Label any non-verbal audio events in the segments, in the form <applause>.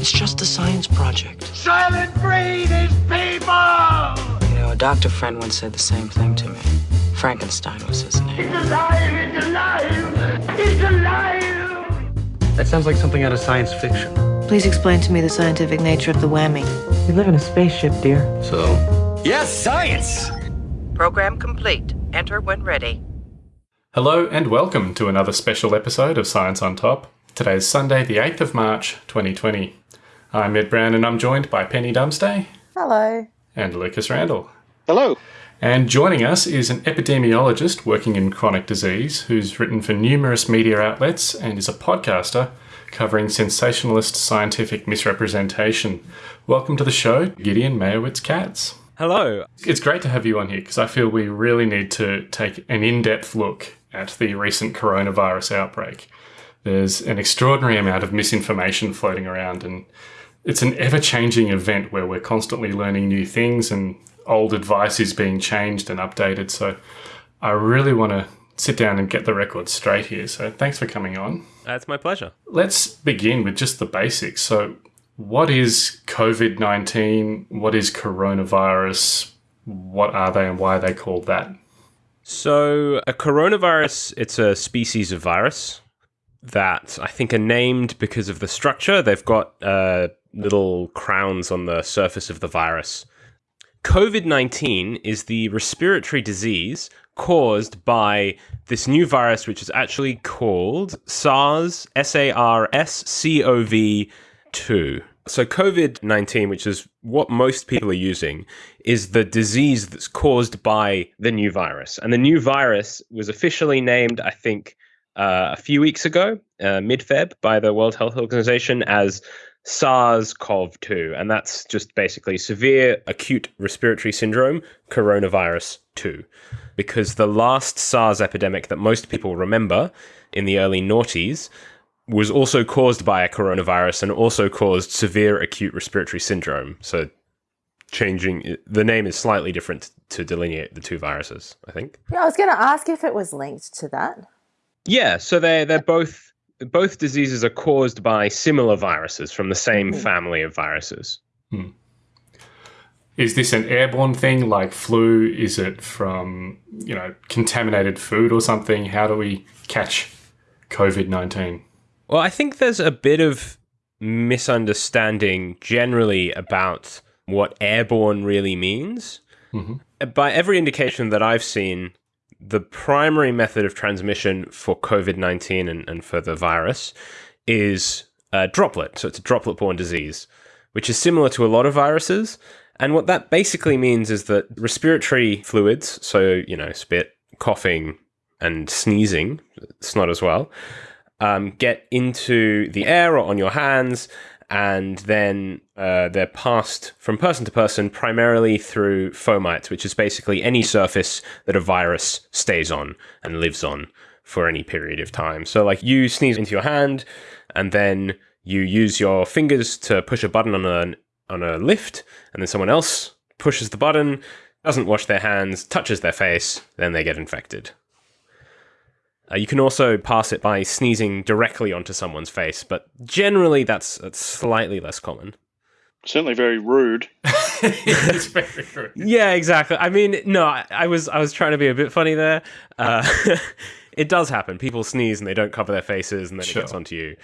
It's just a science project. Soylent Green is people! You know, a doctor friend once said the same thing to me. Frankenstein was his name. It's alive! It's alive! It's alive! That sounds like something out of science fiction. Please explain to me the scientific nature of the whammy. We live in a spaceship, dear. So, Yes, science! Program complete. Enter when ready. Hello and welcome to another special episode of Science on Top. Today is Sunday, the 8th of March, 2020. I'm Ed Brown and I'm joined by Penny Dumsday Hello. and Lucas Randall. Hello. And joining us is an epidemiologist working in chronic disease who's written for numerous media outlets and is a podcaster covering sensationalist scientific misrepresentation. Welcome to the show, Gideon Meyerowitz Katz. Hello. It's great to have you on here because I feel we really need to take an in depth look at the recent coronavirus outbreak. There's an extraordinary amount of misinformation floating around, and it's an ever changing event where we're constantly learning new things and old advice is being changed and updated. So I really want to sit down and get the record straight here. So thanks for coming on. That's my pleasure. Let's begin with just the basics. So, what is COVID 19? What is coronavirus? What are they and why are they called that? So, a coronavirus, it's a species of virus that I think are named because of the structure. They've got uh, little crowns on the surface of the virus. COVID 19 is the respiratory disease caused by this new virus, which is actually called SARS, S A R S C O V 2. So, COVID 19, which is what most people are using, is the disease that's caused by the new virus. And the new virus was officially named, I think, uh, a few weeks ago, uh, mid Feb, by the World Health Organization as SARS CoV 2. And that's just basically severe acute respiratory syndrome, coronavirus 2. Because the last SARS epidemic that most people remember in the early noughties was also caused by a coronavirus and also caused severe acute respiratory syndrome. So changing the name is slightly different to delineate the two viruses, I think. Yeah, I was going to ask if it was linked to that. Yeah, so they they're both both diseases are caused by similar viruses from the same Mhm. family of viruses. Is this an airborne thing like flu? Is it from, you know, contaminated food or something? How do we catch COVID 19? Well, I think there's a bit of misunderstanding generally about what airborne really means. By every indication that I've seen, the primary method of transmission for COVID 19 and, and for the virus is a droplet. So it's a droplet borne disease, which is similar to a lot of viruses. And what that basically means is that respiratory fluids, so, you know, spit, coughing, and sneezing, snot as well, um, get into the air or on your hands, and then uh, they're passed from person to person primarily through fomites, which is basically any surface that a virus stays on and lives on for any period of time. So, like you sneeze into your hand, and then you use your fingers to push a button on a on a lift, and then someone else pushes the button, doesn't wash their hands, touches their face, then they get infected. Uh, you can also pass it by sneezing directly onto someone's face, but generally that's, that's slightly less common. Certainly very rude. <laughs> it's very true. Yeah, exactly. I mean, no, I, I was I was trying to be a bit funny there. Uh, <laughs> it does happen. People sneeze and they don't cover their faces, and then Sure. it gets onto you.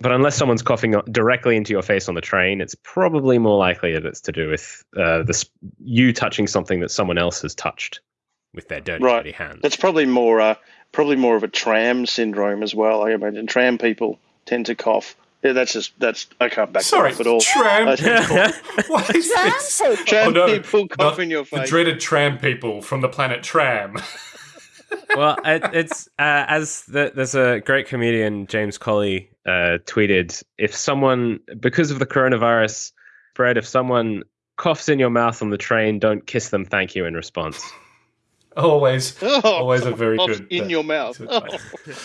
But unless someone's coughing directly into your face on the train, it's probably more likely that it's to do with uh, this you touching something that someone else has touched with their dirty, Right. dirty hands. That's probably more uh, probably more of a tram syndrome as well. I imagine tram people tend to cough. Yeah, that's just that's I can't back Sorry, that up at all. tram I think- <laughs> What is Tram this? people. Tram Oh, no, people cough in your face. The dreaded tram people from the planet Tram. <laughs> well, it, it's uh, as the, there's a great comedian James Colley uh, tweeted: if someone because of the coronavirus spread, if someone coughs in your mouth on the train, don't kiss them. Thank you in response. <laughs> always, Oh, always a very good in uh, your mouth. to. <laughs>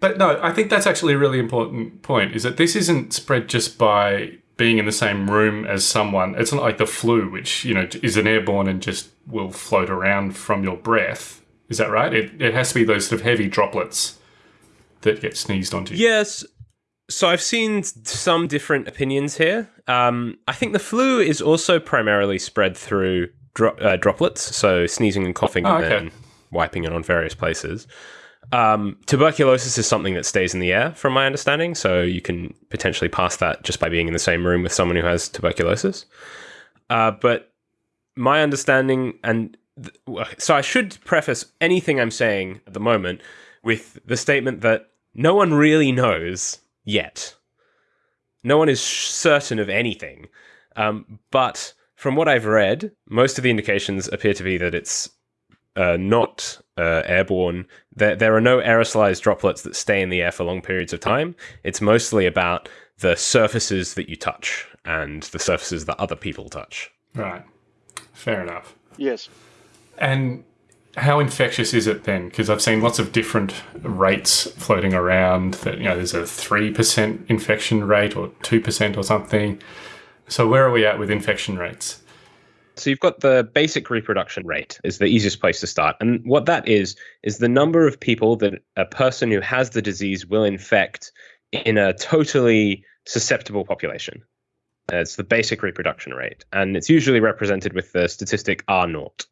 But no, I think that's actually a really important point. Is that this isn't spread just by being in the same room as someone. It's not like the flu, which you know is an airborne and just will float around from your breath. Is that right? It, it has to be those sort of heavy droplets that get sneezed onto. Yes. So I've seen some different opinions here. Um, I think the flu is also primarily spread through dro- uh, droplets, so sneezing and coughing, Oh, and okay. then wiping it on various places. Um, tuberculosis is something that stays in the air, from my understanding. So you can potentially pass that just by being in the same room with someone who has tuberculosis. Uh, but my understanding, and th- so I should preface anything I'm saying at the moment with the statement that no one really knows yet. No one is sh- certain of anything. Um, but from what I've read, most of the indications appear to be that it's uh, not uh, airborne. There, there are no aerosolized droplets that stay in the air for long periods of time. It's mostly about the surfaces that you touch and the surfaces that other people touch. Right. Fair enough. Yes. And how infectious is it then? Because I've seen lots of different rates floating around. That you know, there's a three percent infection rate or two percent or something. So where are we at with infection rates? So you've got the basic reproduction rate is the easiest place to start. And what that is is the number of people that a person who has the disease will infect in a totally susceptible population. Uh, It's the basic reproduction rate, and it's usually represented with the statistic R naught.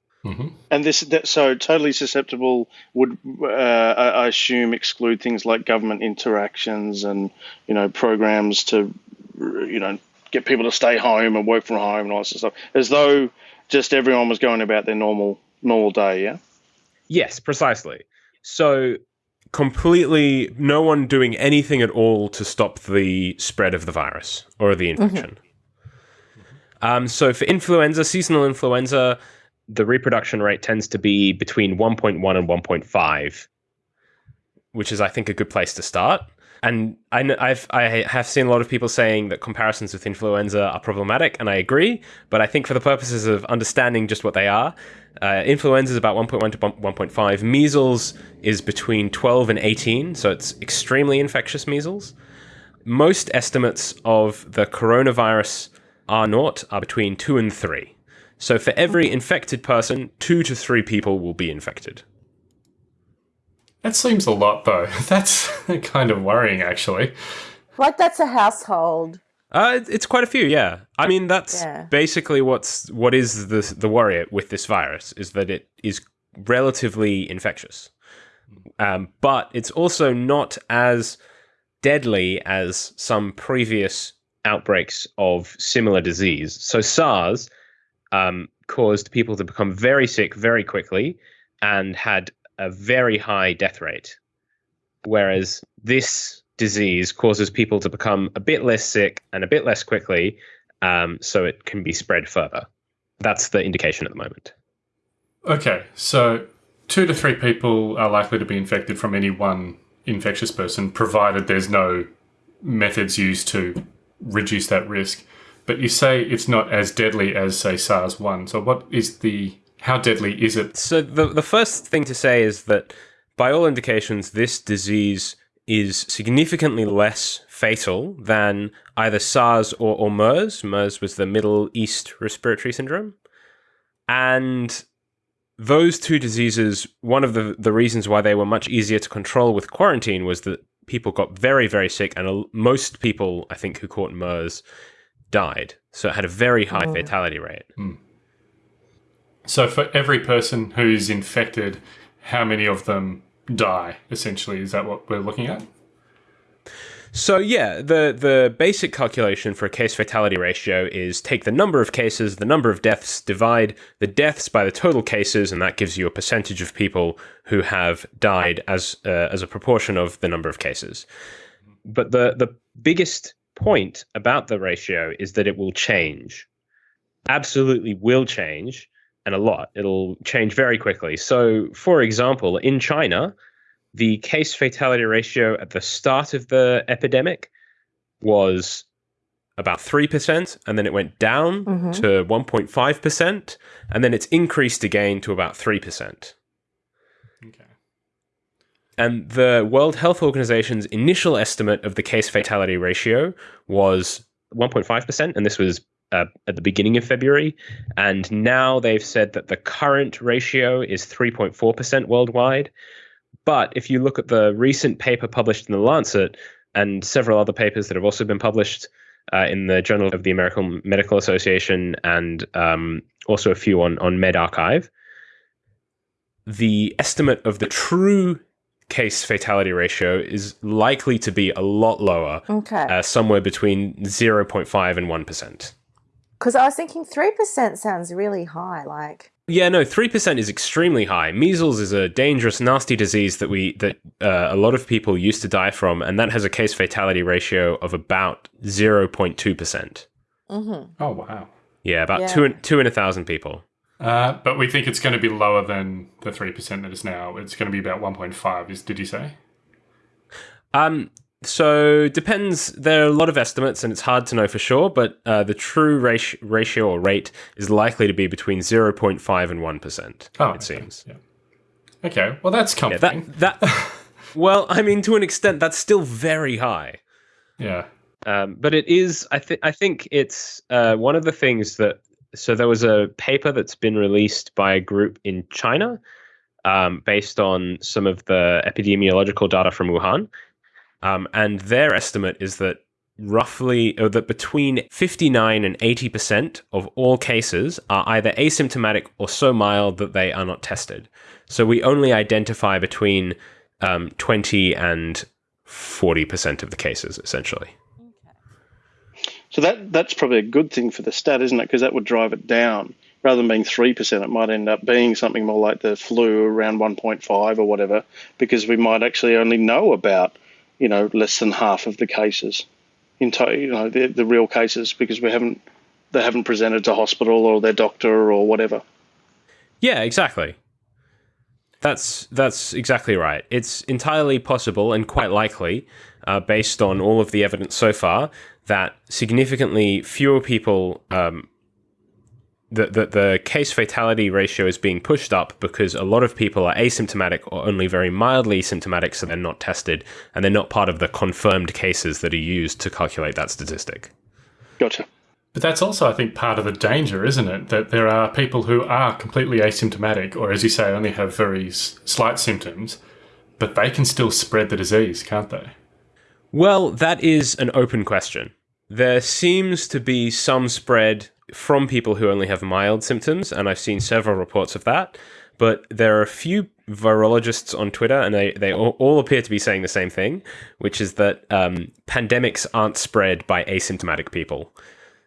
And this, that, so totally susceptible would, uh, I I assume, exclude things like government interactions and you know programs to, you know, get people to stay home and work from home and all that sort of stuff, as though just everyone was going about their normal normal day. Yeah. Yes, precisely. So completely no one doing anything at all to stop the spread of the virus or the infection. Um, so for influenza, seasonal influenza, the reproduction rate tends to be between 1.1 and 1.5, which is, I think, a good place to start. And I, kn- I've I have seen a lot of people saying that comparisons with influenza are problematic, and I agree. But I think for the purposes of understanding just what they are, uh, influenza is about 1.1 to 1.5. Measles is between 12 and 18, so it's extremely infectious measles. Most estimates of the coronavirus R naught are between two and three. So for every infected person, two to three people will be infected. That seems a lot, though. <laughs> That's <laughs> kind of worrying, actually. Like that's a household. Uh, it's quite a few, yeah. I mean, that's Yeah. basically what's what is the the worry with this virus is that it is relatively infectious, um, but it's also not as deadly as some previous outbreaks of similar disease. So SARS um, caused people to become very sick very quickly and had a very high death rate, whereas this disease causes people to become a bit less sick and a bit less quickly, um, so it can be spread further. That's the indication at the moment. Okay, so two to three people are likely to be infected from any one infectious person, provided there's no methods used to reduce that risk. But you say it's not as deadly as, say, SARS 1. So, what is the. How deadly is it? So the the first thing to say is that by all indications, this disease is significantly less fatal than either SARS or, or MERS. MERS was the Middle East Respiratory Syndrome. And those two diseases, one of the, the reasons why they were much easier to control with quarantine was that people got very, very sick, and most people, I think, who caught MERS died. So it had a very high hmm. fatality rate. Hmm. So, for every person who's infected, how many of them die, essentially? Is that what we're looking at? So yeah, the the basic calculation for a case fatality ratio is take the number of cases, the number of deaths, divide the deaths by the total cases, and that gives you a percentage of people who have died as uh, as a proportion of the number of cases. But the the biggest point about the ratio is that it will change. Absolutely will change and a lot. It'll change very quickly. So, for example, in China, the case fatality ratio at the start of the epidemic was about 3%, and then it went down Mhm. to 1.5%, and then it's increased again to about 3%. Okay. And the World Health Organization's initial estimate of the case fatality ratio was 1.5%, and this was uh, at the beginning of February. And now they've said that the current ratio is 3.4% worldwide. But if you look at the recent paper published in The Lancet, and several other papers that have also been published uh, in the Journal of the American Medical Association and um, also a few on, on medRxiv. The estimate of the true case fatality ratio is likely to be a lot lower, Okay. uh, somewhere between 0.5 and 1%. Because I was thinking 3% sounds really high. Like, Yeah, no, three percent is extremely high. Measles is a dangerous, nasty disease that we that uh, a lot of people used to die from, and that has a case fatality ratio of about zero point two percent. hmm Oh, wow. Yeah, about Yeah. two in, two in a thousand people. Uh, but we think it's going to be lower than the 3% that is now. It's going to be about 1.5, is, did you say? Um, so depends. There are a lot of estimates, and it's hard to know for sure. But uh, the true ratio, ratio or rate is likely to be between zero point five and one percent. Oh, it okay, seems. Yeah. Okay, well, that's Yeah, comforting. that that. <laughs> well, I mean, to an extent, that's still very high. yeah. Um, but it is, I think, I think it's uh, one of the things that. So there was a paper that's been released by a group in China, um, based on some of the epidemiological data from Wuhan, um, and their estimate is that roughly, or that between fifty-nine and eighty percent of all cases are either asymptomatic or so mild that they are not tested. So we only identify between um, twenty and forty percent of the cases, essentially. So that that's probably a good thing for the stat, isn't it? Because that would drive it down. Rather than being three percent, it might end up being something more like the flu, around one point five or whatever, because we might actually only know about, you know, less than half of the cases, in to, you know, the, the real cases, because we haven't they haven't presented to hospital or their doctor or whatever. Yeah, exactly. That's that's exactly right. It's entirely possible and quite likely, uh, based on all of the evidence so far, that significantly fewer people. Um, the, the, the case fatality ratio is being pushed up because a lot of people are asymptomatic or only very mildly symptomatic, so they're not tested and they're not part of the confirmed cases that are used to calculate that statistic. Gotcha. But that's also, I think, part of the danger, isn't it? That there are people who are completely asymptomatic, or as you say, only have very s- slight symptoms, but they can still spread the disease, can't they? Well, that is an open question. There seems to be some spread from people who only have mild symptoms, and I've seen several reports of that. But there are a few virologists on Twitter, and they, they all, all appear to be saying the same thing, which is that um, pandemics aren't spread by asymptomatic people.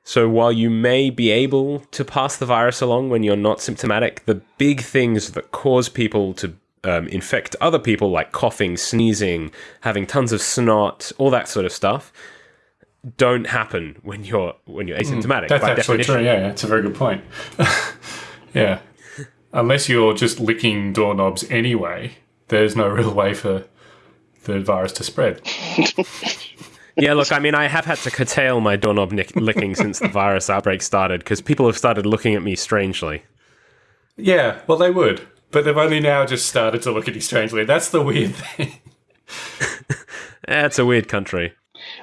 So while you may be able to pass the virus along when you're not symptomatic, the big things that cause people to um, infect other people, like coughing, sneezing, having tons of snot, all that sort of stuff, don't happen when you're when you're hmm. asymptomatic. That's actually definition. true. Yeah, that's a very good point. <laughs> yeah, unless you're just licking doorknobs anyway, there's no real way for the virus to spread. <laughs> Yeah, look, I mean, I have had to curtail my doorknob nick- licking since the virus outbreak started because people have started looking at me strangely. Yeah, well, they would, but they've only now just started to look at you strangely. That's the weird <laughs> thing. That's a weird country.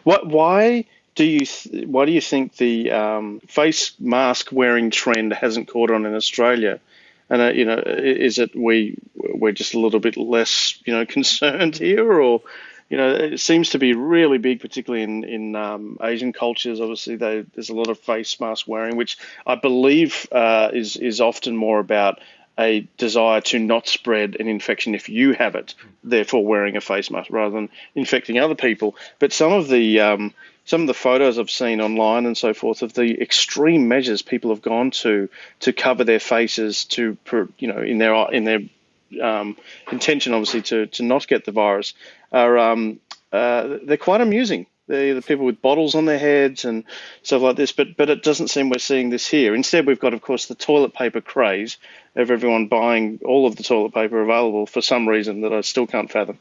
What? Why do you th- why do you think the um, face mask wearing trend hasn't caught on in Australia? And uh, you know, is it we we're just a little bit less you know <laughs> concerned here, or you know, it seems to be really big, particularly in in um, Asian cultures. Obviously, they, there's a lot of face mask wearing, which I believe uh, is is often more about a desire to not spread an infection if you have it, therefore wearing a face mask rather than infecting other people. But some of the um, some of the photos I've seen online and so forth of the extreme measures people have gone to to cover their faces to you know in their in their um, intention obviously to to not get the virus are um, uh, they're quite amusing. They're the people with bottles on their heads and stuff like this, but but it doesn't seem we're seeing this here. Instead, we've got, of course, the toilet paper craze of everyone buying all of the toilet paper available for some reason that I still can't fathom.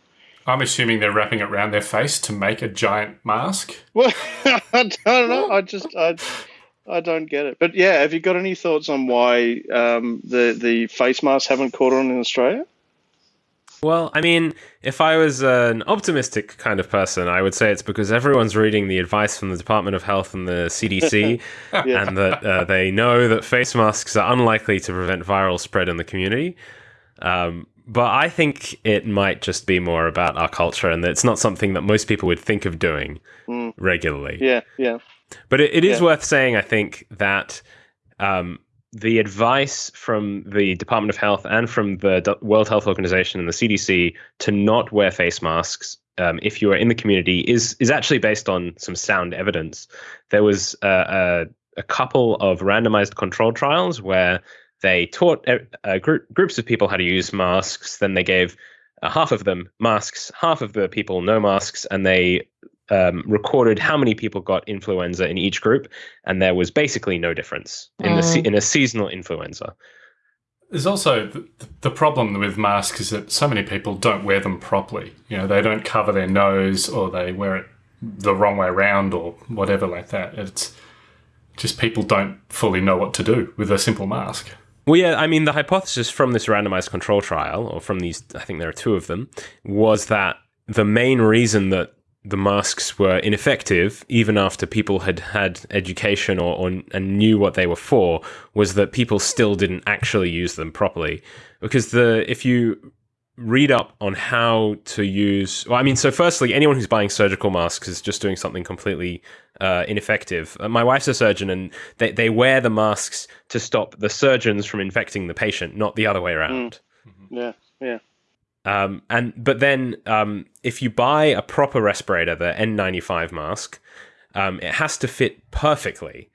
I'm assuming they're wrapping it around their face to make a giant mask. Well, <laughs> I don't know. I just I, I don't get it. But yeah, have you got any thoughts on why um, the the face masks haven't caught on in Australia? Well, I mean, if I was an optimistic kind of person, I would say it's because everyone's reading the advice from the Department of Health and the CDC, <laughs> Yeah. and that uh, they know that face masks are unlikely to prevent viral spread in the community. Um, but I think it might just be more about our culture and that it's not something that most people would think of doing Mm. regularly. Yeah, yeah. But it, it is Yeah. worth saying, I think, that um, the advice from the Department of Health and from the World Health Organization and the CDC to not wear face masks um, if you are in the community is is actually based on some sound evidence. There was uh, a, a couple of randomized control trials where they taught uh, group, groups of people how to use masks. Then they gave uh, half of them masks, half of the people no masks, and they um, recorded how many people got influenza in each group, and there was basically no difference in the se- Mm. in a seasonal influenza. There's also the, the problem with masks is that so many people don't wear them properly. You know, they don't cover their nose or they wear it the wrong way around or whatever like that. It's just people don't fully know what to do with a simple mask. Well, yeah, I mean, the hypothesis from this randomized control trial, or from these, I think there are two of them, was that the main reason that the masks were ineffective, even after people had had education or, or and knew what they were for, was that people still didn't actually use them properly. Because the if you read up on how to use, well, I mean, so firstly, anyone who's buying surgical masks is just doing something completely uh, ineffective. Uh, my wife's a surgeon, and they they wear the masks to stop the surgeons from infecting the patient, not the other way around. Yeah, yeah. Um, and but then um, if you buy a proper respirator, the N95 mask, um, it has to fit perfectly.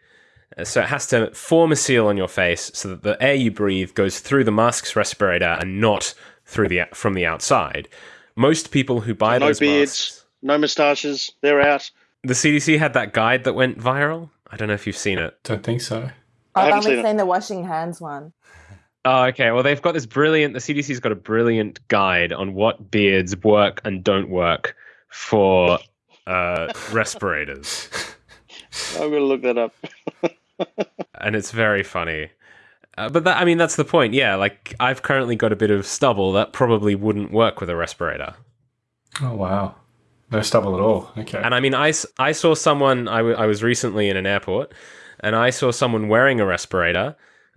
Uh, So it has to form a seal on your face so that the air you breathe goes through the mask's respirator and not through the from the outside. Most people who buy No those beards, masks, no moustaches. They're out. the CDC had that guide that went viral. I don't know if you've seen it. Don't think so. I I've only seen seen the washing hands one. Oh, okay. Well, they've got this brilliant. The CDC's got a brilliant guide on what beards work and don't work for uh, respirators, <laughs> I'm going to look that up. <laughs> and it's very funny. Uh, but that, I mean, that's the point. Yeah, like I've currently got a bit of stubble that probably wouldn't work with a respirator. Oh, wow. No stubble at all. Okay. And I mean, I, I saw someone. I, w- I was recently in an airport, and I saw someone wearing a respirator.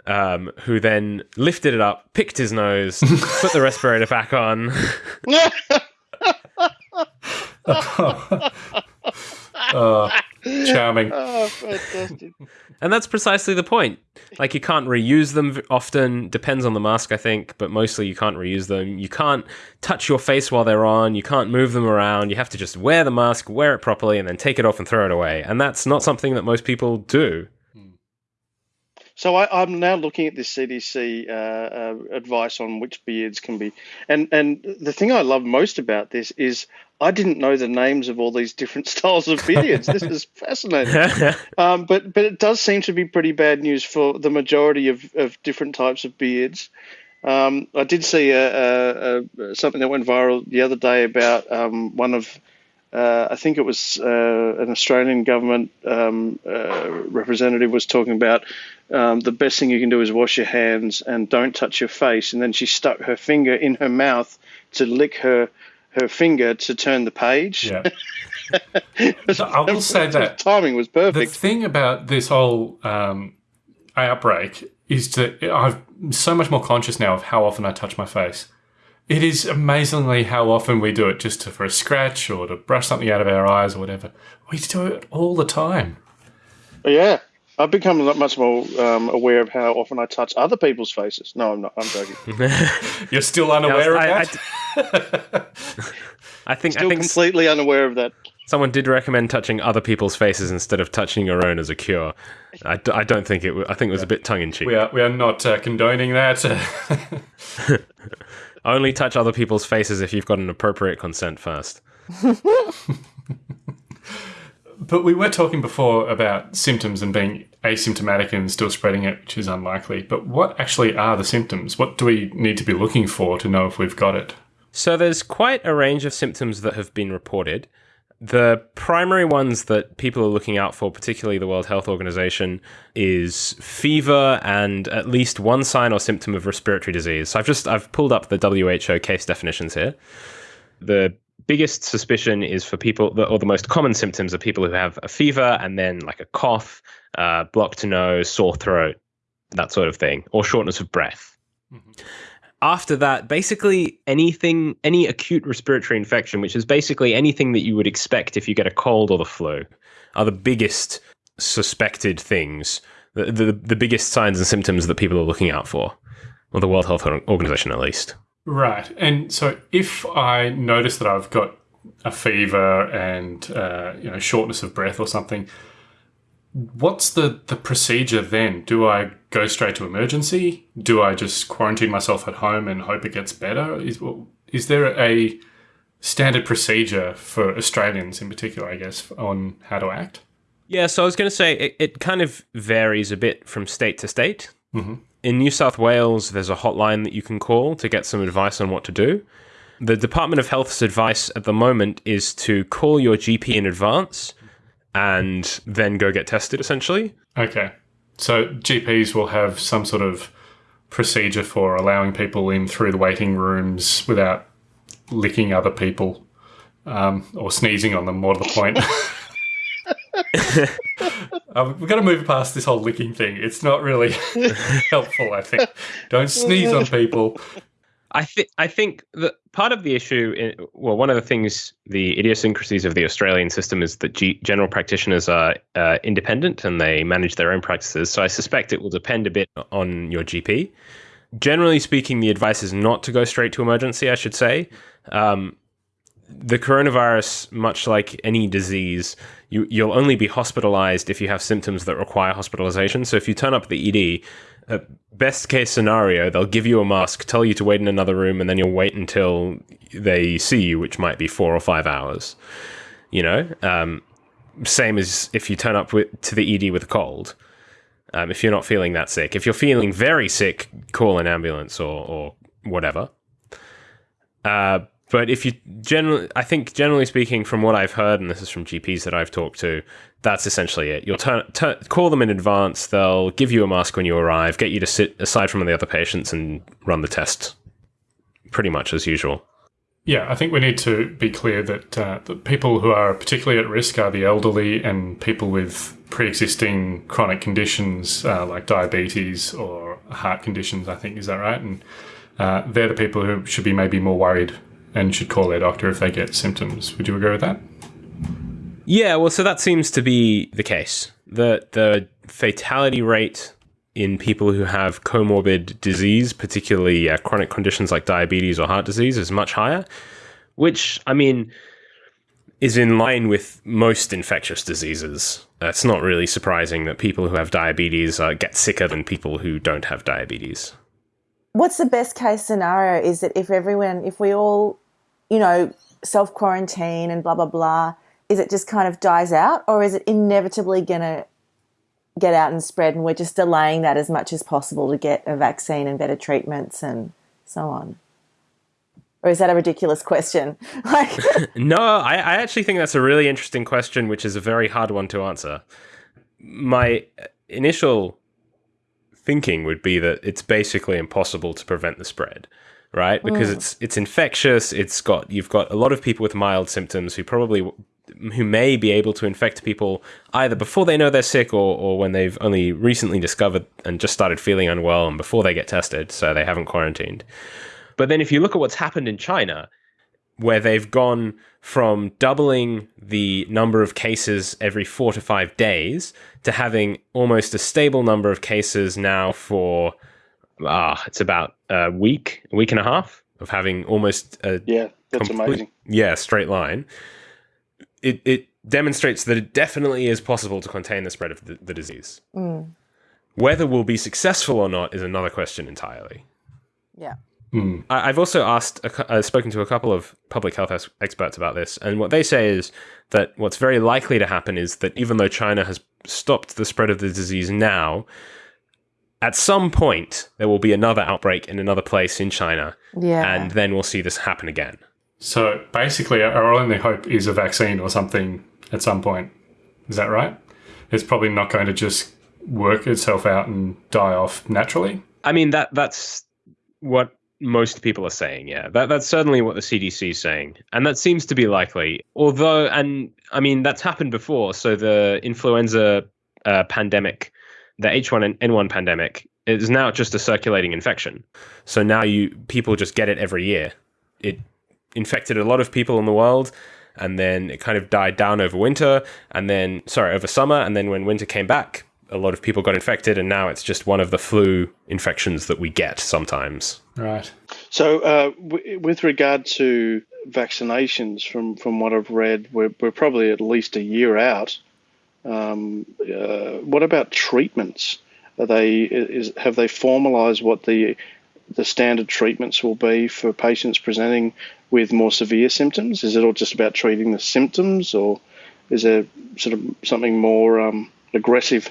Um, who then lifted it up, picked his nose, <laughs> put the respirator back on, <laughs> Oh, charming. oh, fantastic. And that's precisely the point. Like you can't reuse them often. Depends on the mask, I think, but mostly you can't reuse them. You can't touch your face while they're on. You can't move them around. You have to just wear the mask, wear it properly, and then take it off and throw it away. And that's not something that most people do. So I, I'm now looking at this CDC uh, uh, advice on which beards can be, and and the thing I love most about this is I didn't know the names of all these different <laughs> styles of beards. this is fascinating. <laughs> Um, but but it does seem to be pretty bad news for the majority of, of different types of beards. Um, I did see a, a, a, something that went viral the other day about um, one of uh, I think it was uh, an Australian government um, uh, representative was talking about um, the best thing you can do is wash your hands and don't touch your face. And then she stuck her finger in her mouth to lick her her finger to turn the page. Yeah. <laughs> So I will say that <laughs> timing was perfect. the thing about this whole um, outbreak is that I'm so much more conscious now of how often I touch my face. It is amazingly how often we do it just to, for a scratch or to brush something out of our eyes or whatever. We do it all the time. Yeah. I've become a lot much more um, aware of how often I touch other people's faces. No, I'm not. I'm joking. <laughs> You're still unaware I- of that? I think I Still think s- completely unaware of that. someone did recommend touching other people's faces instead of touching your own as a cure. I, d- I don't think it. W- I think it was a bit tongue in cheek. we are we are not uh, condoning that. <laughs> Only touch other people's faces if you've got an appropriate consent first. <laughs> But we were talking before about symptoms and being asymptomatic and still spreading it, which is unlikely. But what actually are the symptoms? What do we need to be looking for to know if we've got it? So there's quite a range of symptoms that have been reported. The primary ones that people are looking out for, particularly the World Health Organization, is fever and at least one sign or symptom of respiratory disease. So I've just I've pulled up the WHO case definitions here. The biggest suspicion is for people, or the most common symptoms are people who have a fever and then like a cough, uh, blocked nose, sore throat, that sort of thing, or shortness of breath. after that, basically anything, any acute respiratory infection, which is basically anything that you would expect if you get a cold or the flu, are the biggest suspected things, the, the, the biggest signs and symptoms that people are looking out for, or the World Health Organization at least. Right. And so if I notice that I've got a fever and uh, you know shortness of breath or something, what's the the procedure then? Do I go straight to emergency? Do I just quarantine myself at home and hope it gets better? Is is there a standard procedure for Australians in particular, I guess, on how to act? Yeah, so I was going to say it, it kind of varies a bit from state to state. Mm-hmm. In New South Wales, there's a hotline that you can call to get some advice on what to do. The Department of Health's advice at the moment is to call your GP in advance and then go get tested, essentially. Okay. So GPs will have some sort of procedure for allowing people in through the waiting rooms without licking other people um, or sneezing on them, more to the point. <laughs> <laughs> <laughs> um, we've got to move past this whole licking thing. It's not really <laughs> helpful, I think. Don't sneeze on people. I think I think that part of the issue, in, well, one of the things, the idiosyncrasies of the Australian system is that G- general practitioners are uh, independent and they manage their own practices. So I suspect it will depend a bit on your GP. Generally speaking, the advice is not to go straight to emergency. I should say. Um, the coronavirus, much like any disease, you, you'll only be hospitalized if you have symptoms that require hospitalization. So if you turn up at the ED, uh, best case scenario, they'll give you a mask, tell you to wait in another room, and then you'll wait until they see you, which might be four or five hours. You know, um, same as if you turn up with, to the ED with a cold. Um, if you're not feeling that sick, if you're feeling very sick, call an ambulance or, or whatever. Uh, but if you generally, I think generally speaking, from what I've heard, and this is from GPs that I've talked to, that's essentially it. You'll turn, turn, call them in advance. They'll give you a mask when you arrive, get you to sit aside from the other patients and run the test, pretty much as usual. Yeah, I think we need to be clear that uh, the people who are particularly at risk are the elderly and people with pre-existing chronic conditions uh, like diabetes or heart conditions. I think is that right? And uh, they're the people who should be maybe more worried and should call their doctor if they get symptoms. Would you agree with that? Yeah, well, so that seems to be the case. The the fatality rate in people who have comorbid disease, particularly uh, chronic conditions like diabetes or heart disease, is much higher. Which, I mean, is in line with most infectious diseases. It's not really surprising that people who have diabetes uh, get sicker than people who don't have diabetes what's the best case scenario is that if everyone, if we all, you know, self quarantine and blah, blah, blah, is it just kind of dies out or is it inevitably going to get out and spread and we're just delaying that as much as possible to get a vaccine and better treatments and so on? Or is that a ridiculous question? <laughs> like, <laughs> no, I, I actually think that's a really interesting question, which is a very hard one to answer. My initial thinking would be that it's basically impossible to prevent the spread, right? Because mm. it's it's infectious. It's got you've got a lot of people with mild symptoms who probably who may be able to infect people either before they know they're sick or, or when they've only recently discovered and just started feeling unwell and before they get tested, so they haven't quarantined. But then if you look at what's happened in China, where they've gone from doubling the number of cases every four to five days to having almost a stable number of cases now for ah, it's about a week, a week and a half of having almost a yeah, that's complete, amazing. Yeah, straight line. It it demonstrates that it definitely is possible to contain the spread of the, the disease. Mm. Whether we'll be successful or not is another question entirely. Yeah. Mm. I've also asked, I've spoken to a couple of public health experts about this, and what they say is that what's very likely to happen is that even though China has stopped the spread of the disease now, at some point there will be another outbreak in another place in China, yeah. and then we'll see this happen again. So basically, our only hope is a vaccine or something at some point. Is that right? It's probably not going to just work itself out and die off naturally. I mean that that's what most people are saying. Yeah, that that's certainly what the CDC is saying, and that seems to be likely. Although, and I mean that's happened before. So the influenza uh, pandemic, the H1N1 pandemic, is now just a circulating infection. So now you people just get it every year. It infected a lot of people in the world and then it kind of died down over winter and then sorry, over summer and then when winter came back, a lot of people got infected and now it's just one of the flu infections that we get sometimes. Right. So, uh, w- with regard to vaccinations, from, from what I've read, we're, we're probably at least a year out. Um, uh, what about treatments? Are they is have they formalised what the the standard treatments will be for patients presenting with more severe symptoms? Is it all just about treating the symptoms, or is there sort of something more um, aggressive?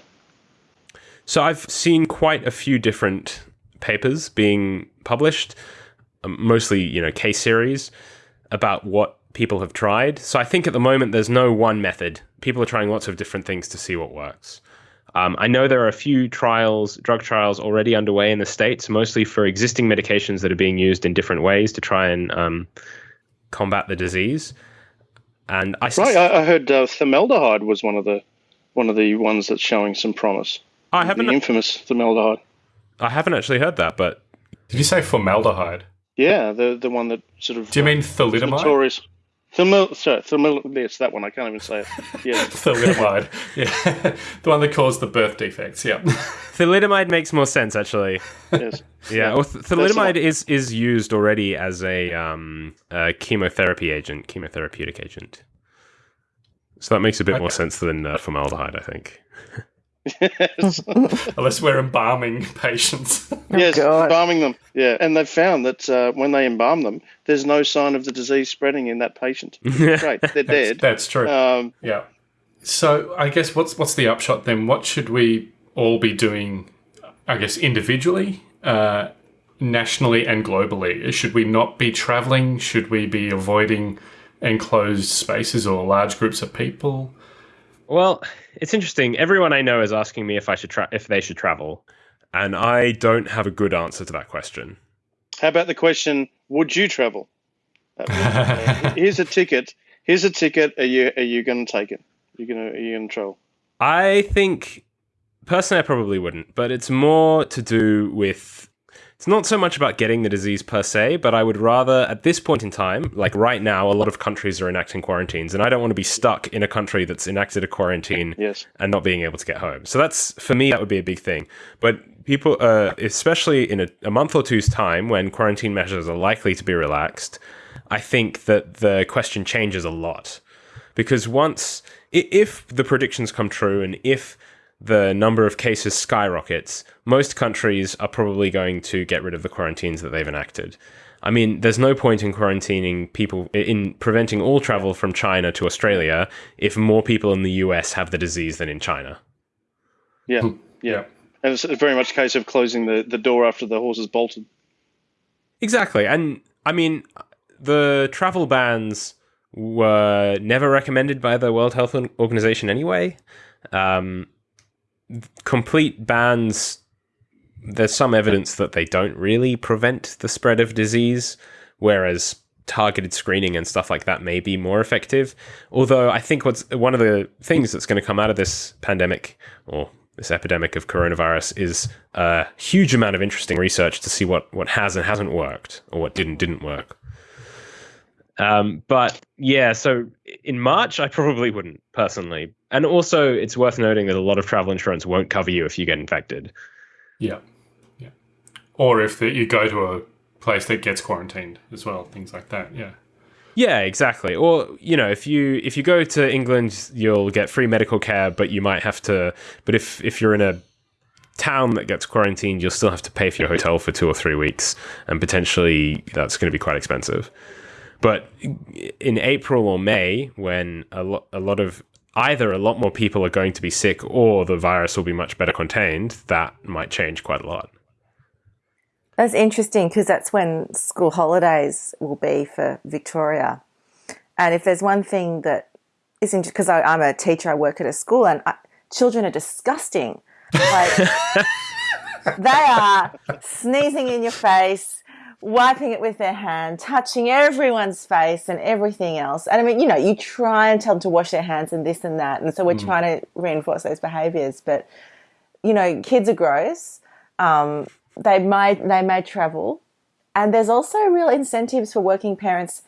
So I've seen quite a few different papers being published, um, mostly you know case series about what people have tried. So I think at the moment there's no one method. People are trying lots of different things to see what works. Um, I know there are a few trials, drug trials already underway in the states, mostly for existing medications that are being used in different ways to try and um, combat the disease. And I right, I, I heard uh, formaldehyde was one of the one of the ones that's showing some promise. I haven't the infamous formaldehyde. I haven't actually heard that, but did you say formaldehyde? Yeah, the the one that sort of. Do you mean thalidomide? Notorious. Thermil, sorry, thermil, it's that one. I can't even say it. <laughs> Yeah. thalidomide. <laughs> Yeah. <laughs> the one that caused the birth defects. Yeah. thalidomide makes more sense, actually. Yes. Yeah. Well, th- thalidomide is, is used already as a, um, a chemotherapy agent, chemotherapeutic agent. So that makes a bit okay. more sense than uh, formaldehyde, I think. Yes. <laughs> Unless we're embalming patients. <laughs> yes, oh, embalming them. Yeah, and they've found that uh, when they embalm them, there's no sign of the disease spreading in that patient. <laughs> Great, they're dead. That's, that's true. Um, yeah. So I guess what's what's the upshot then? What should we all be doing? I guess individually, uh, nationally, and globally. Should we not be traveling? Should we be avoiding enclosed spaces or large groups of people? Well, it's interesting. Everyone I know is asking me if I should tra- if they should travel, and I don't have a good answer to that question. How about the question: Would you travel? Uh, <laughs> here's a ticket. Here's a ticket. Are you are you going to take it? Are you going to are you going to travel? I think personally, I probably wouldn't. But it's more to do with it's not so much about getting the disease per se, but I would rather, at this point in time, like right now, a lot of countries are enacting quarantines, and I don't want to be stuck in a country that's enacted a quarantine yes. and not being able to get home. So that's, for me, that would be a big thing. But people, uh, especially in a, a month or two's time when quarantine measures are likely to be relaxed, I think that the question changes a lot. Because once, if the predictions come true and if the number of cases skyrockets, most countries are probably going to get rid of the quarantines that they've enacted. I mean, there's no point in quarantining people, in preventing all travel from China to Australia if more people in the US have the disease than in China. Yeah, hmm. yeah. And it's very much a case of closing the, the door after the horse has bolted. Exactly. And I mean, the travel bans were never recommended by the World Health Organization anyway. Um, complete bans, there's some evidence that they don't really prevent the spread of disease, whereas targeted screening and stuff like that may be more effective. Although I think what's one of the things that's going to come out of this pandemic or this epidemic of coronavirus is a huge amount of interesting research to see what what has and hasn't worked or what didn't didn't work. Um, but yeah, so in March, I probably wouldn't personally. And also, it's worth noting that a lot of travel insurance won't cover you if you get infected. Yeah, yeah. Or if the, you go to a place that gets quarantined as well, things like that. Yeah. Yeah, exactly. Or you know, if you if you go to England, you'll get free medical care, but you might have to. But if if you're in a town that gets quarantined, you'll still have to pay for your hotel for two or three weeks, and potentially that's going to be quite expensive. But in April or May, when a, lo- a lot of either a lot more people are going to be sick or the virus will be much better contained, that might change quite a lot. That's interesting because that's when school holidays will be for Victoria. And if there's one thing that is interesting, because I'm a teacher, I work at a school, and I, children are disgusting. Like, <laughs> they are sneezing in your face, wiping it with their hand, touching everyone's face and everything else. And I mean, you know, you try and tell them to wash their hands and this and that. And so we're mm. trying to reinforce those behaviors. But, you know, kids are gross. Um, they may they may travel, and there's also real incentives for working parents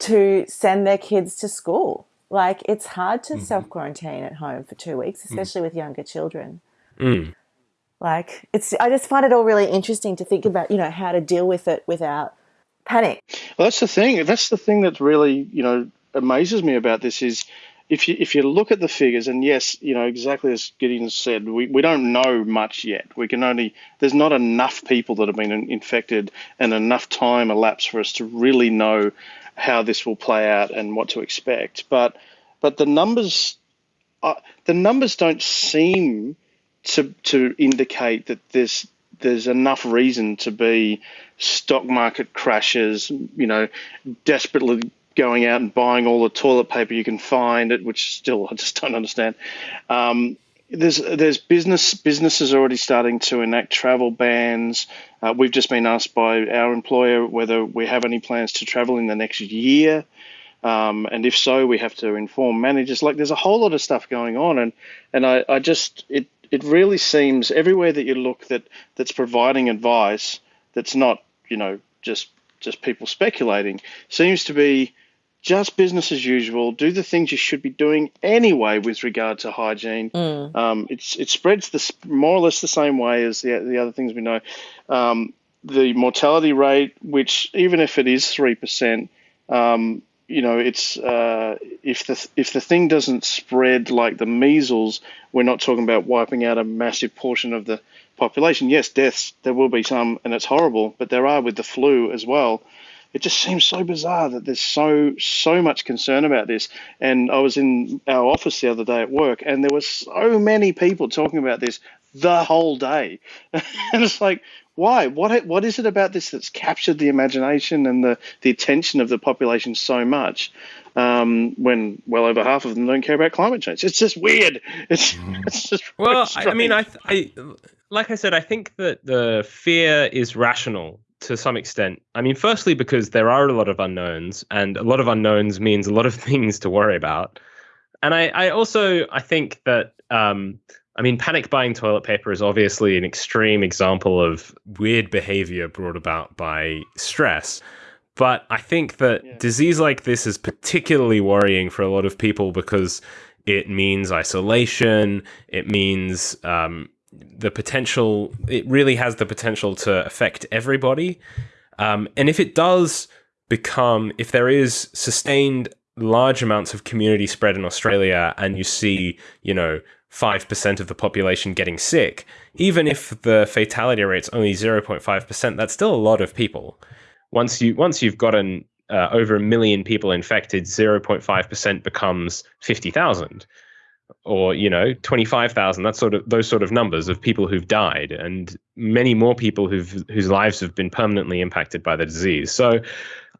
to send their kids to school. Like it's hard to self quarantine at home for two weeks, especially with younger children. Like it's, I just find it all really interesting to think about, you know, how to deal with it without panic. Well, that's the thing. That's the thing that really, you know, amazes me about this is if you if you look at the figures, and yes, you know, exactly as Gideon said, we, we don't know much yet. We can only there's not enough people that have been infected and enough time elapsed for us to really know how this will play out and what to expect. But but the numbers uh, the numbers don't seem to to indicate that there's there's enough reason to be stock market crashes, you know, desperately going out and buying all the toilet paper you can find, it which still I just don't understand. Um, there's there's business businesses already starting to enact travel bans. Uh, we've just been asked by our employer whether we have any plans to travel in the next year. Um, and if so, we have to inform managers. Like there's a whole lot of stuff going on, and and I, I just it it really seems everywhere that you look that that's providing advice that's not you know just just people speculating seems to be just business as usual. Do the things you should be doing anyway with regard to hygiene. Um, it's it spreads the more or less the same way as the the other things we know. Um, the mortality rate, which even if it is three percent, um, you know, it's uh, if the if the thing doesn't spread like the measles, we're not talking about wiping out a massive portion of the population. Yes, deaths there will be some, and it's horrible, but there are with the flu as well. It just seems so bizarre that there's so so much concern about this. And I was in our office the other day at work, and there were so many people talking about this the whole day, <laughs> and it's like, why? What what is it about this that's captured the imagination and the the attention of the population so much? Um, when well over half of them don't care about climate change. It's just weird. It's, it's just Well, I, I mean, I, strange. I, like I said, I think that the fear is rational to some extent. I mean, firstly, because there are a lot of unknowns, and a lot of unknowns means a lot of <laughs> things to worry about. And I, I also, I think that, um, I mean, panic buying toilet paper is obviously an extreme example of weird behavior brought about by stress. But I think that disease like this is particularly worrying for a lot of people because it means isolation. It means um, the potential. It really has the potential to affect everybody. Um, and if it does become, if there is sustained large amounts of community spread in Australia, and you see, you know, five percent of the population getting sick, even if the fatality rate's only zero point five percent, that's still a lot of people. Once you once you've gotten uh, over a million people infected, zero point five percent becomes fifty thousand or you know 25,000 that's sort of those sort of numbers of people who've died and many more people who've whose lives have been permanently impacted by the disease so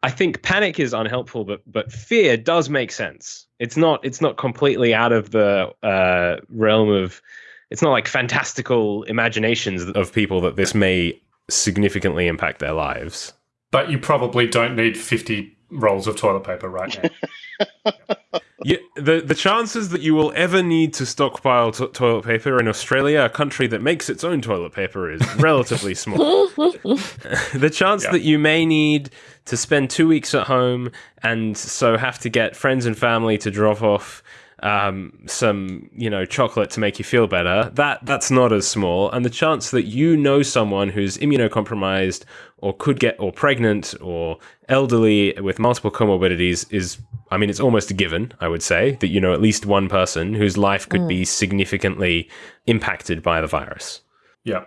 i think panic is unhelpful but but fear does make sense. It's not it's not completely out of the uh, realm of it's not like fantastical imaginations of people that this may significantly impact their lives. But you probably don't need 50 rolls of toilet paper right now. <laughs> Yeah, the the chances that you will ever need to stockpile to- toilet paper in Australia, a country that makes its own toilet paper, is <laughs> relatively small. <laughs> the chance Yeah. that you may need to spend two weeks at home and so have to get friends and family to drop off um, some, you know, chocolate to make you feel better, that that's not as small. And the chance that you know someone who's immunocompromised or could get or pregnant or elderly with multiple comorbidities is, I mean, it's almost a given. I would say that you know at least one person whose life could be significantly impacted by the virus. Yeah.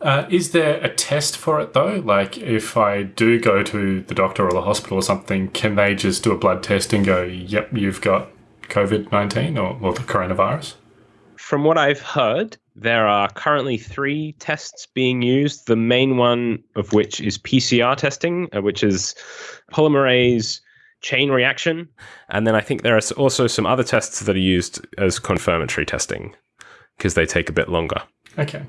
Uh, is there a test for it though? Like, if I do go to the doctor or the hospital or something, can they just do a blood test and go, yep, you've got COVID 19 or, or the coronavirus? From what I've heard, there are currently three tests being used. The main one of which is PCR testing, uh, which is polymerase chain reaction. And then I think there are also some other tests that are used as confirmatory testing because they take a bit longer. Okay.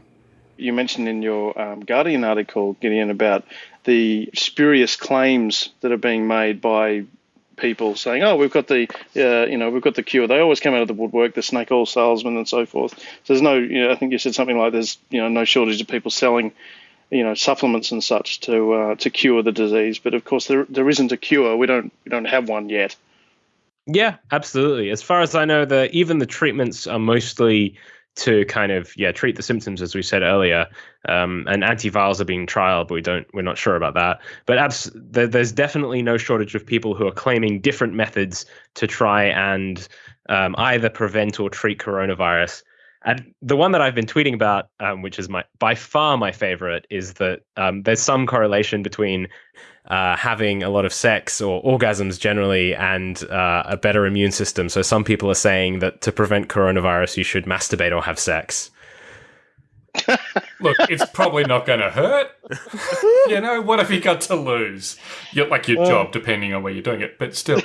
you mentioned in your um, Guardian article, Gideon, about the spurious claims that are being made by people saying, "Oh, we've got the, uh, you know, we've got the cure." They always come out of the woodwork, the snake oil salesmen and so forth. So there's no, you know, I think you said something like there's, you know, no shortage of people selling, you know, supplements and such to uh, to cure the disease. But of course, there there isn't a cure. We don't we don't have one yet. Yeah, absolutely. As far as I know, the even the treatments are mostly to kind of yeah treat the symptoms as we said earlier. Um, and antivirals are being trialed. But we don't we're not sure about that. But abs- there, there's definitely no shortage of people who are claiming different methods to try and um, either prevent or treat coronavirus. And the one that I've been tweeting about, um, which is my by far my favorite, is that um, there's some correlation between uh, having a lot of sex or orgasms generally and uh, a better immune system. So some people are saying that to prevent coronavirus, you should masturbate or have sex. <laughs> Look, it's probably not going to hurt. <laughs> you know, what have you got to lose? You're like your job, depending on where you're doing it, but still.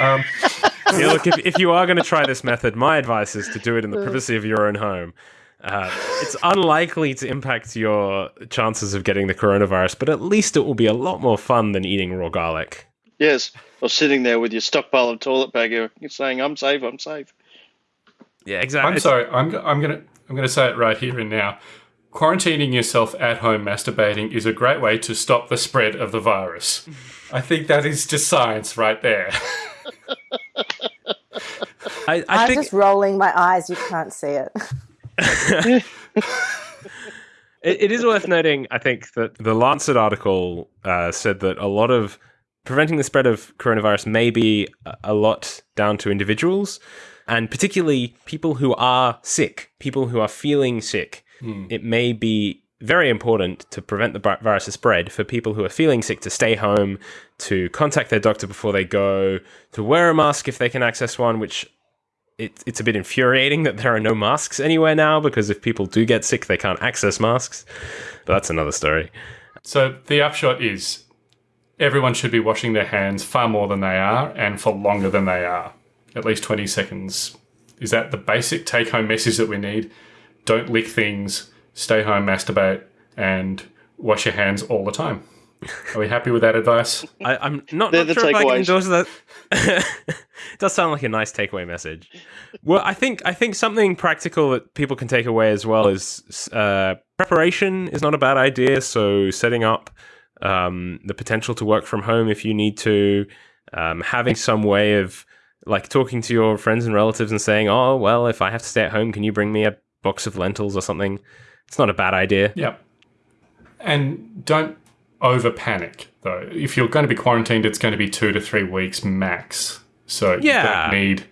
Um, <laughs> yeah, look, if, if you are going to try this method, my advice is to do it in the privacy of your own home. Uh, it's unlikely to impact your chances of getting the coronavirus, but at least it will be a lot more fun than eating raw garlic. Yes, or sitting there with your stockpile of toilet paper, you're saying, "I'm safe, I'm safe." Yeah, exactly. I'm sorry. I'm I'm gonna I'm gonna say it right here and now. Quarantining yourself at home masturbating is a great way to stop the spread of the virus. I think that is just science right there. <laughs> I, I I'm think just rolling my eyes. You can't see it. <laughs> <laughs> it, it is worth noting, I think, that the Lancet article uh, said that a lot of preventing the spread of coronavirus may be a- lot down to individuals, and particularly people who are sick, people who are feeling sick. It may be very important to prevent the vi- virus spread for people who are feeling sick to stay home, to contact their doctor before they go, to wear a mask if they can access one, which it, it's a bit infuriating that there are no masks anywhere now because if people do get sick, they can't access masks. But that's another story. So the upshot is everyone should be washing their hands far more than they are and for longer than they are. At least 20 seconds. Is that the basic take home message that we need? Don't lick things, stay home, masturbate, and wash your hands all the time. Are we happy with that advice? I, I'm not, not the sure if I can takeaways. endorse that. <laughs> it does sound like a nice takeaway message. Well, I think I think something practical that people can take away as well is uh, preparation is not a bad idea. So setting up um, the potential to work from home if you need to, um, having some way of like talking to your friends and relatives and saying, "Oh, well, if I have to stay at home, can you bring me a box of lentils or something?" It's not a bad idea. Yep. And don't over panic, though. If you're going to be quarantined, it's going to be two to three weeks max. So Yeah. you don't need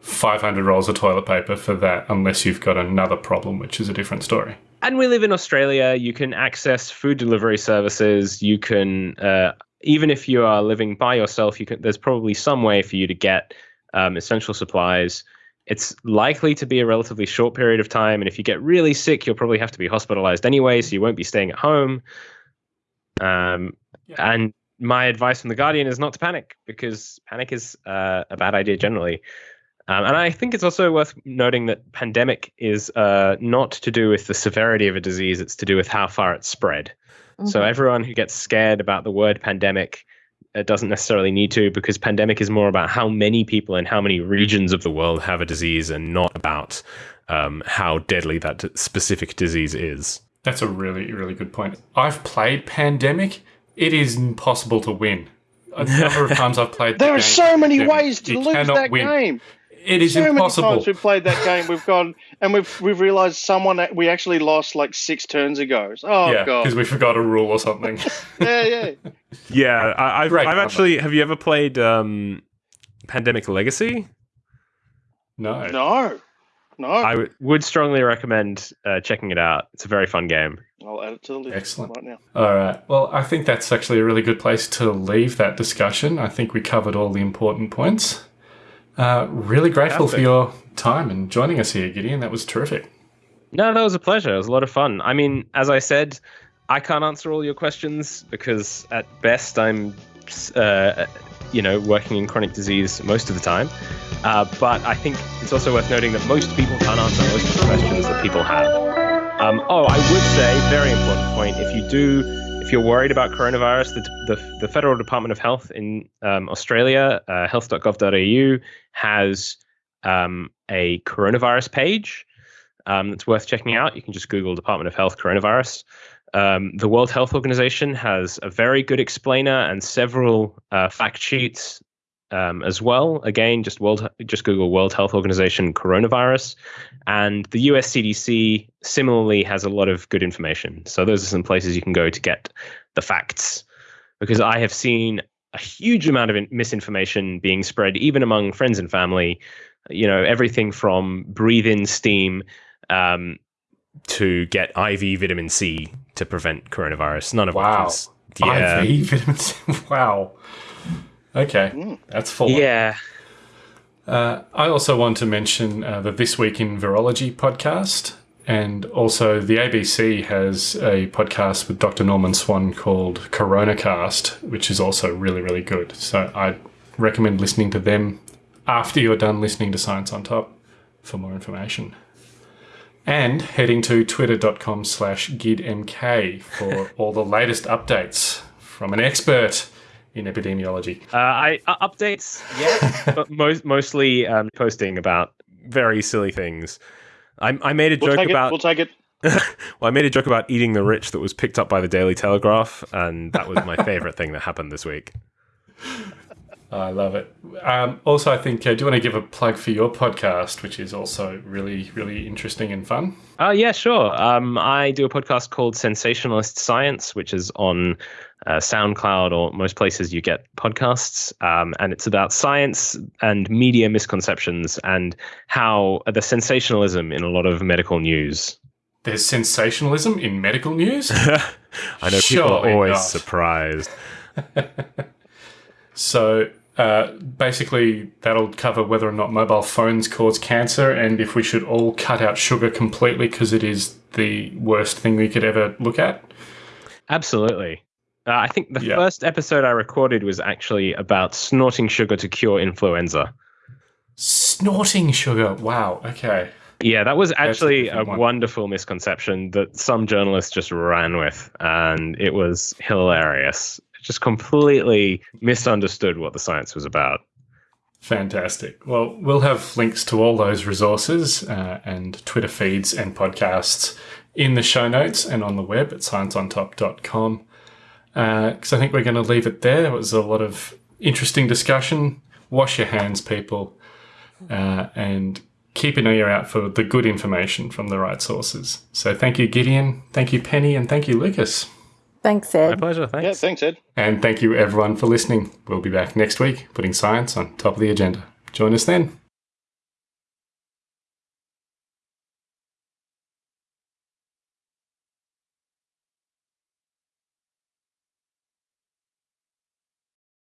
500 rolls of toilet paper for that unless you've got another problem, which is a different story. and we live in Australia. You can access food delivery services. You can, uh, even if you are living by yourself, you can. There's probably some way for you to get um, essential supplies. It's likely to be a relatively short period of time, and if you get really sick, you'll probably have to be hospitalized anyway, so you won't be staying at home. Um, And my advice from the Guardian is not to panic because panic is uh, a bad idea generally. Um, and I think it's also worth noting that pandemic is uh, not to do with the severity of a disease, it's to do with how far it's spread. So everyone who gets scared about the word pandemic uh, doesn't necessarily need to, because pandemic is more about how many people and how many regions of the world have a disease and not about um, how deadly that specific disease is. That's a really, really good point. I've played Pandemic. It is impossible to win. A number of <laughs> times I've played. the There are game so many Pandemic. ways to You lose that win. game. It is so impossible. many times we've played that game, we've gone and we've we've realised someone that we actually lost like six turns ago. Oh yeah, god, because we forgot a rule or something. <laughs> yeah, yeah. Yeah, I, I've, Great I've cover. actually. Have you ever played um, Pandemic Legacy? no. No, no. I w- would strongly recommend uh, checking it out. It's a very fun game. I'll add it to the list Excellent. right now. All right. Well, I think that's actually a really good place to leave that discussion. I think we covered all the important points. Uh, really grateful for your time and joining us here, Gideon. That was terrific. No, that was a pleasure. It was a lot of fun. I mean, as I said, I can't answer all your questions because at best I'm, uh, you know, working in chronic disease most of the time. Uh, but I think it's also worth noting that most people can't answer most of the questions that people have. Um, oh, I would say, very important point. If you do, if you're worried about coronavirus, the, the, the Federal Department of Health in um, Australia, uh, health.gov.au, has um, a coronavirus page um, that's worth checking out. You can just Google Department of Health coronavirus. Um, the World Health Organization has a very good explainer and several uh, fact sheets um, as well. Again, just world, just Google World Health Organization coronavirus, and the US CDC similarly has a lot of good information. So those are some places you can go to get the facts, because I have seen a huge amount of misinformation being spread even among friends and family. You know, everything from breathe in steam. Um, to get IV vitamin C to prevent coronavirus. None of wow. which is yeah. IV vitamin C. <laughs> wow. Okay, that's full. Yeah. Uh, I also want to mention uh, the This Week in Virology podcast. And also, the ABC has a podcast with Dr. Norman Swan called CoronaCast, which is also really, really good. So I recommend listening to them after you're done listening to Science on Top for more information. And heading to twitter.com slash gidmk for all the latest updates from an expert in epidemiology. Uh, I uh, updates, yeah, <laughs> but most mostly um, posting about very silly things. I, I made a We'll joke take it. about. We'll take it. <laughs> well, I made a joke about eating the rich that was picked up by the Daily Telegraph, and that was my favorite thing that happened this week. I love it. Um, also, I think, uh, do you want to give a plug for your podcast, which is also really, really interesting and fun? Uh, yeah, sure. Um, I do a podcast called Sensationalist Science, which is on uh, SoundCloud or most places you get podcasts. Um, and it's about science and media misconceptions and how uh, the sensationalism in a lot of medical news. There's sensationalism in medical news? <laughs> I know people are always not. surprised. <laughs> So uh, basically, that'll cover whether or not mobile phones cause cancer and if we should all cut out sugar completely because it is the worst thing we could ever look at. Absolutely. Uh, I think the Yeah. first episode I recorded was actually about snorting sugar to cure influenza. Snorting sugar. Wow. Okay. Yeah, that was actually a one. wonderful misconception that some journalists just ran with, and it was hilarious. Just completely misunderstood what the science was about. Fantastic. Well, we'll have links to all those resources uh, and Twitter feeds and podcasts in the show notes and on the web at scienceontop.com. Because I think we're going to leave it there. It was a lot of interesting discussion. Wash your hands, people, uh, and keep an ear out for the good information from the right sources. So thank you, Gideon. Thank you, Penny. And thank you, Lucas. Thanks, Ed. My Ed. pleasure. Yeah, Thanks. thanks, Ed. And thank you, everyone, for listening. We'll be back next week, putting science on top of the agenda. Join us then.